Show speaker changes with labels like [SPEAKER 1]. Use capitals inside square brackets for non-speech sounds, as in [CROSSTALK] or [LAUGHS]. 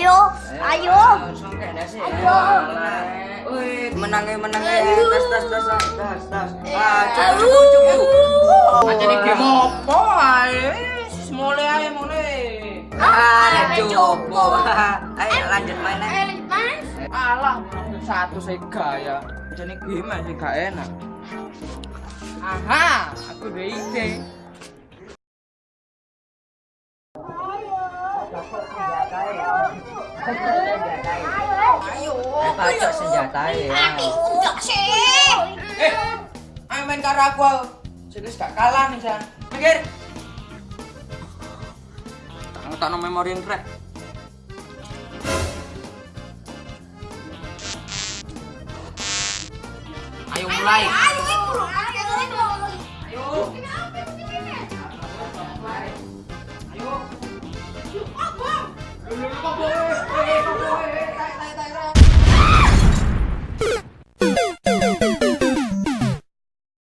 [SPEAKER 1] Ayo, ayo. Ayo.
[SPEAKER 2] Menang ya, menang ya. Tas, tas, tas, tas, tas. Ah, cukup, cukup,
[SPEAKER 3] game apa? Mulai mulai.
[SPEAKER 2] Ah, cukup. [LAUGHS] Ayo lanjut main
[SPEAKER 1] Ayo lanjut main.
[SPEAKER 3] Alah, satu saya gaya. Jadi game sih gak enak. Aha, aku udah ide. Ayo.
[SPEAKER 2] Eh, pacok senjata ya.
[SPEAKER 1] Enggak sih.
[SPEAKER 3] Eh, ayo main karo aku. Gak kalah nih. Mikir. Tak tak memori crack. Ayo mulai.
[SPEAKER 1] Ayo, ayo, ayo.
[SPEAKER 3] Ayo.